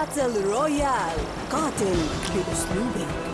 Battle Royale. Cotton, you're snooping.